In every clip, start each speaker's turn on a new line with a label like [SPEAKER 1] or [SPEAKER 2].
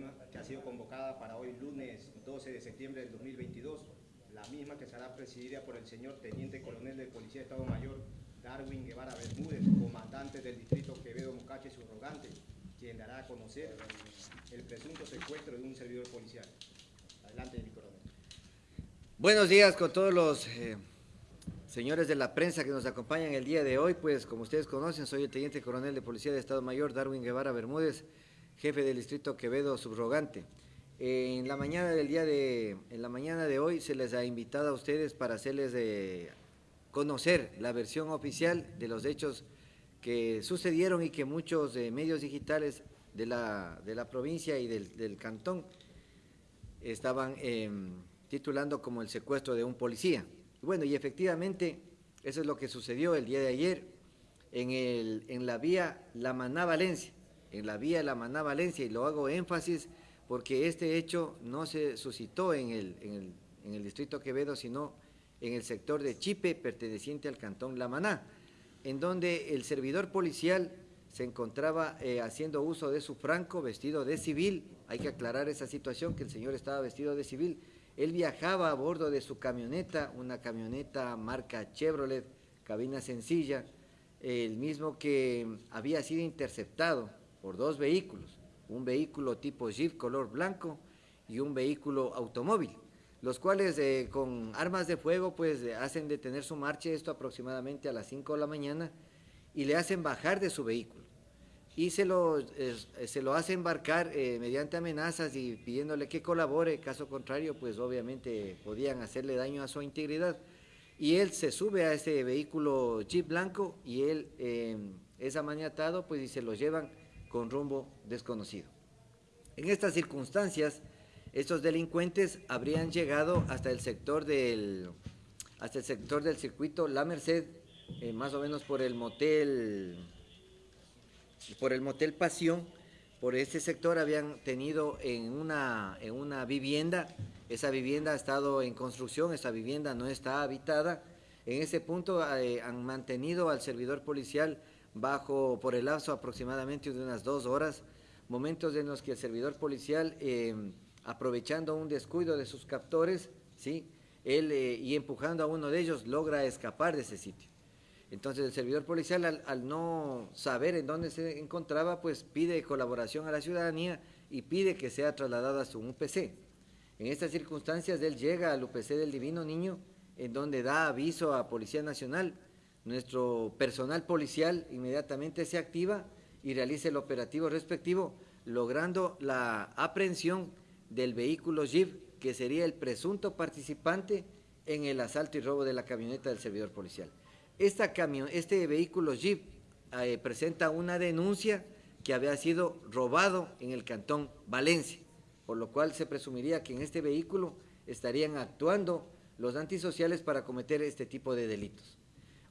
[SPEAKER 1] misma que ha sido convocada para hoy lunes 12 de septiembre del 2022, la misma que será presidida por el señor Teniente Coronel de Policía de Estado Mayor Darwin Guevara Bermúdez, comandante del distrito Quevedo Mocache Subrogante, quien dará a conocer el presunto secuestro de un servidor policial. Adelante, mi coronel.
[SPEAKER 2] Buenos días con todos los eh, señores de la prensa que nos acompañan el día de hoy. Pues como ustedes conocen, soy el Teniente Coronel de Policía de Estado Mayor Darwin Guevara Bermúdez, jefe del distrito Quevedo Subrogante. En la mañana del día de, en la mañana de hoy se les ha invitado a ustedes para hacerles conocer la versión oficial de los hechos que sucedieron y que muchos eh, medios digitales de la, de la, provincia y del, del cantón estaban eh, titulando como el secuestro de un policía. Bueno, y efectivamente eso es lo que sucedió el día de ayer en, el, en la vía La Maná Valencia, en la vía La Maná Valencia, y lo hago énfasis porque este hecho no se suscitó en el, en el, en el distrito Quevedo, sino en el sector de Chipe, perteneciente al cantón La Maná, en donde el servidor policial se encontraba eh, haciendo uso de su franco, vestido de civil, hay que aclarar esa situación, que el señor estaba vestido de civil, él viajaba a bordo de su camioneta, una camioneta marca Chevrolet, cabina sencilla, el mismo que había sido interceptado por dos vehículos, un vehículo tipo Jeep color blanco y un vehículo automóvil los cuales eh, con armas de fuego pues hacen detener su marcha, esto aproximadamente a las 5 de la mañana, y le hacen bajar de su vehículo. Y se lo, se lo hace embarcar eh, mediante amenazas y pidiéndole que colabore, caso contrario pues obviamente podían hacerle daño a su integridad. Y él se sube a ese vehículo Jeep blanco y él eh, es amaniatado pues y se lo llevan con rumbo desconocido. En estas circunstancias, estos delincuentes habrían llegado hasta el sector del, hasta el sector del circuito La Merced, eh, más o menos por el motel, por el motel Pasión, por este sector habían tenido en una, en una vivienda, esa vivienda ha estado en construcción, esa vivienda no está habitada, en ese punto eh, han mantenido al servidor policial bajo, por el lazo aproximadamente de unas dos horas, momentos en los que el servidor policial... Eh, aprovechando un descuido de sus captores, ¿sí? Él, eh, y empujando a uno de ellos, logra escapar de ese sitio. Entonces el servidor policial, al, no saber en dónde se encontraba, pues pide colaboración a la ciudadanía y pide que sea trasladado a su UPC. En estas circunstancias, él llega al UPC del Divino Niño, en donde da aviso a Policía Nacional. Nuestro personal policial inmediatamente se activa y realiza el operativo respectivo, logrando la aprehensión del vehículo Jeep, que sería el presunto participante en el asalto y robo de la camioneta del servidor policial. Este vehículo Jeep eh, presenta una denuncia que había sido robado en el cantón Valencia, por lo cual se presumiría que en este vehículo estarían actuando los antisociales para cometer este tipo de delitos.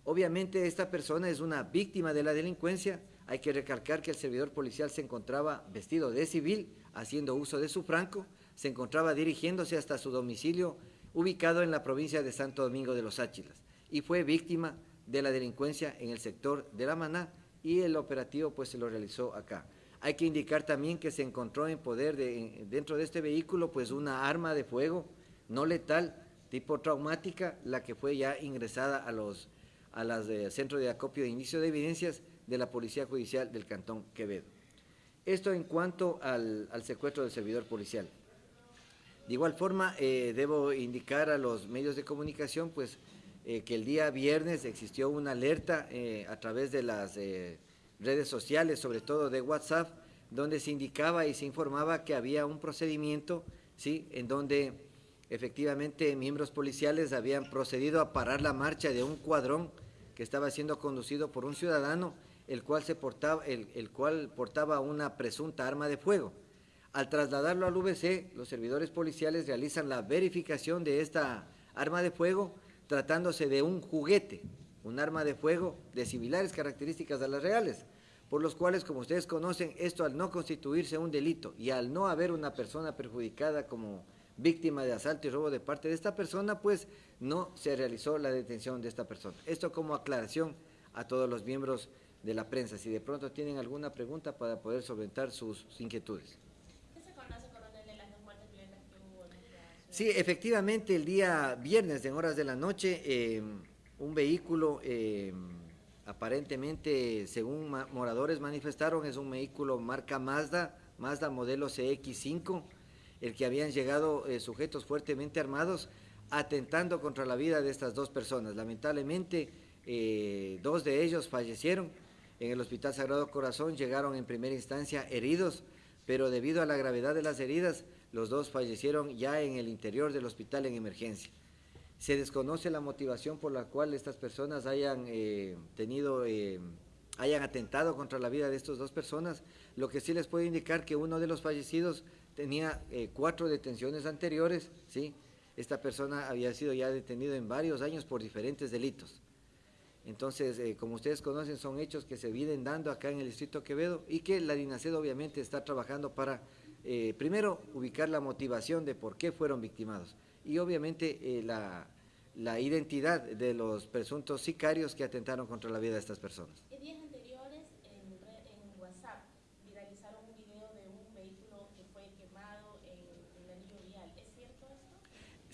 [SPEAKER 2] Obviamente esta persona es una víctima de la delincuencia, hay que recalcar que el servidor policial se encontraba vestido de civil, haciendo uso de su franco, se encontraba dirigiéndose hasta su domicilio ubicado en la provincia de Santo Domingo de los Áchilas y fue víctima de la delincuencia en el sector de La Maná y el operativo pues se lo realizó acá. Hay que indicar también que se encontró en poder de, dentro de este vehículo pues una arma de fuego no letal tipo traumática, la que fue ya ingresada a los a las de Centro de Acopio de Inicio de Evidencias de la Policía Judicial del Cantón Quevedo. Esto en cuanto al, secuestro del servidor policial. De igual forma, eh, debo indicar a los medios de comunicación pues, eh, que el día viernes existió una alerta eh, a través de las redes sociales, sobre todo de WhatsApp, donde se indicaba y se informaba que había un procedimiento ¿sí? en donde efectivamente miembros policiales habían procedido a parar la marcha de un cuadrón que estaba siendo conducido por un ciudadano el cual, se portaba, el, cual portaba una presunta arma de fuego. Al trasladarlo al VC, los servidores policiales realizan la verificación de esta arma de fuego tratándose de un juguete, un arma de fuego de similares características a las reales, por los cuales, como ustedes conocen, esto al no constituirse un delito y al no haber una persona perjudicada como víctima de asalto y robo de parte de esta persona, pues no se realizó la detención de esta persona. Esto como aclaración a todos los miembros de la prensa, si de pronto tienen alguna pregunta para poder solventar sus, inquietudes.
[SPEAKER 3] ¿Qué se conoce
[SPEAKER 2] Sí, efectivamente, el día viernes en horas de la noche, eh, un vehículo, eh, aparentemente, según moradores manifestaron, es un vehículo marca Mazda, Mazda modelo CX5, el que habían llegado eh, sujetos fuertemente armados, atentando contra la vida de estas dos personas. Lamentablemente, dos de ellos fallecieron en el Hospital Sagrado Corazón, llegaron en primera instancia heridos, pero debido a la gravedad de las heridas, los dos fallecieron ya en el interior del hospital en emergencia. Se desconoce la motivación por la cual estas personas hayan eh, tenido, eh, hayan atentado contra la vida de estas dos personas. Lo que sí les puedo indicar que uno de los fallecidos tenía eh, cuatro detenciones anteriores, ¿sí? Esta persona había sido ya detenido en varios años por diferentes delitos. Entonces, eh, como ustedes conocen, son hechos que se vienen dando acá en el Distrito Quevedo y que la DINASED obviamente está trabajando para, eh, primero, ubicar la motivación de por qué fueron victimados y obviamente eh, la, identidad de los presuntos sicarios que atentaron contra la vida de estas personas
[SPEAKER 3] días anteriores, en, WhatsApp, viralizaron un video de un vehículo que fue quemado en, el anillo vial. ¿Es cierto esto?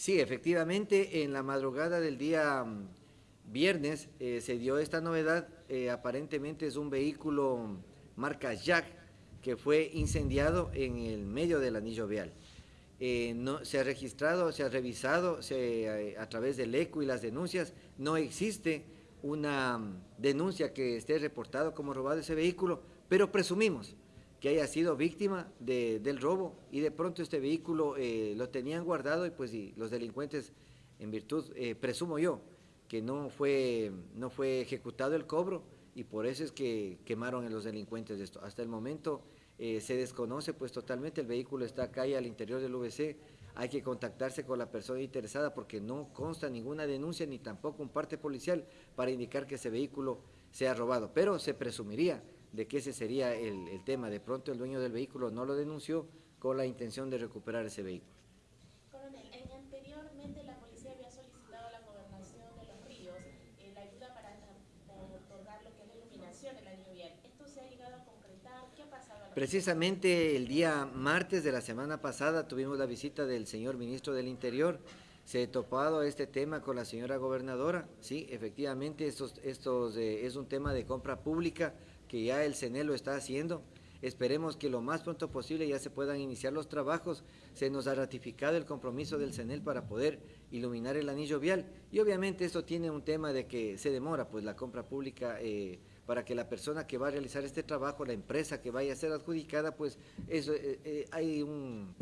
[SPEAKER 2] Sí, efectivamente, en la madrugada del día viernes eh, se dio esta novedad, eh, aparentemente es un vehículo marca Jack que fue incendiado en el medio del anillo vial. Eh, no, se ha registrado, se ha revisado a través del ECO y las denuncias, no existe una mm, denuncia que esté reportado como robado ese vehículo, pero presumimos que haya sido víctima del robo y de pronto este vehículo lo tenían guardado y pues los delincuentes, en virtud, presumo yo, que no fue, no fue ejecutado el cobro y por eso es que quemaron a los delincuentes de esto. Hasta el momento eh, se desconoce pues totalmente, el vehículo está acá y al interior del VC, hay que contactarse con la persona interesada porque no consta ninguna denuncia ni tampoco un parte policial para indicar que ese vehículo sea robado, pero se presumiría de que ese sería el, el tema. De pronto el dueño del vehículo no lo denunció con la intención de recuperar ese vehículo. Precisamente el día martes de la semana pasada tuvimos la visita del señor ministro del Interior. Se ha topado este tema con la señora gobernadora. Sí, efectivamente, esto estos, eh, es un tema de compra pública que ya el CENEL lo está haciendo. Esperemos que lo más pronto posible ya se puedan iniciar los trabajos. Se nos ha ratificado el compromiso del CENEL para poder iluminar el anillo vial. Y obviamente esto tiene un tema de que se demora, pues la compra pública... Eh, para que la persona que va a realizar este trabajo, la empresa que vaya a ser adjudicada, pues eso, eh, eh, hay un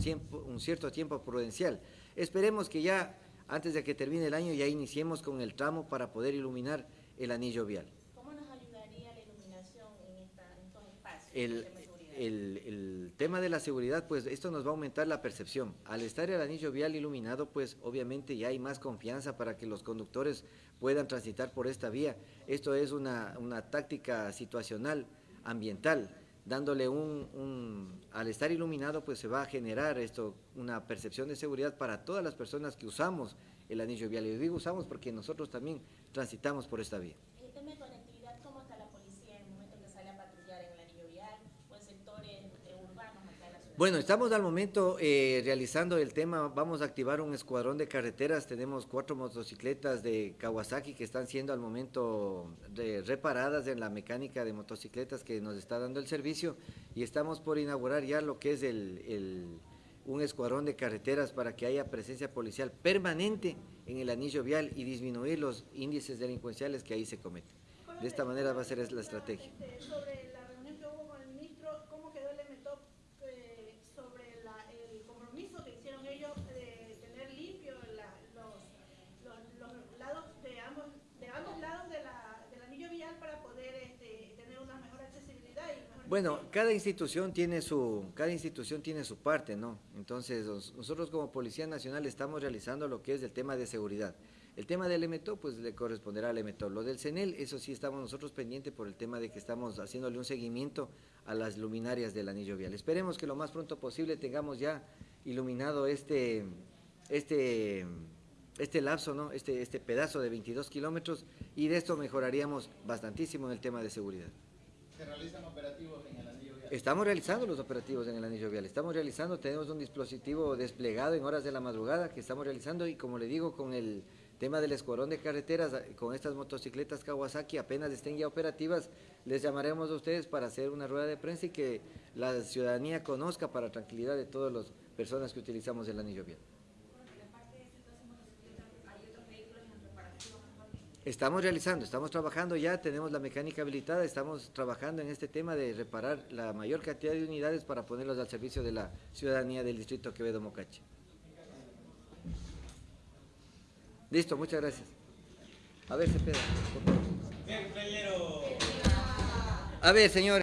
[SPEAKER 2] cierto tiempo prudencial. Esperemos que ya, antes de que termine el año, ya iniciemos con el tramo para poder iluminar el anillo vial.
[SPEAKER 3] ¿Cómo nos ayudaría la iluminación en, esta,
[SPEAKER 2] El, el, tema de la seguridad, pues esto nos va a aumentar la percepción. Al estar el anillo vial iluminado, pues obviamente ya hay más confianza para que los conductores puedan transitar por esta vía. Esto es una, táctica situacional, ambiental, dándole un, al estar iluminado, pues se va a generar esto, una percepción de seguridad para todas las personas que usamos el anillo vial. Y digo usamos porque nosotros también transitamos por esta vía. Bueno, estamos al momento eh, realizando el tema, vamos a activar un escuadrón de carreteras, tenemos cuatro motocicletas de Kawasaki que están siendo al momento reparadas en la mecánica de motocicletas que nos está dando el servicio y estamos por inaugurar ya lo que es el, un escuadrón de carreteras para que haya presencia policial permanente en el anillo vial y disminuir los índices delincuenciales que ahí se cometen. De esta manera va a ser la estrategia. Bueno, cada institución tiene su, cada institución tiene su parte, ¿no? Entonces, nosotros como Policía Nacional estamos realizando lo que es el tema de seguridad. El tema del EMETO, pues le corresponderá al EMETO. Lo del CENEL, eso sí estamos nosotros pendientes por el tema de que estamos haciéndole un seguimiento a las luminarias del anillo vial. Esperemos que lo más pronto posible tengamos ya iluminado este, este, este lapso, ¿no? este, este pedazo de 22 kilómetros y de esto mejoraríamos bastantísimo en el tema de seguridad.
[SPEAKER 4] ¿Se realizan operativos en el anillo vial?
[SPEAKER 2] Estamos realizando los operativos en el anillo vial, estamos realizando, tenemos un dispositivo desplegado en horas de la madrugada que estamos realizando y como le digo, con el tema del escuadrón de carreteras, con estas motocicletas Kawasaki apenas estén ya operativas, les llamaremos a ustedes para hacer una rueda de prensa y que la ciudadanía conozca para tranquilidad de todas las personas que utilizamos el anillo vial. Estamos realizando, estamos trabajando ya, tenemos la mecánica habilitada, estamos trabajando en este tema de reparar la mayor cantidad de unidades para ponerlos al servicio de la ciudadanía del distrito Quevedo Mocache. Listo, muchas gracias. A ver, Cepeda. A ver, señor.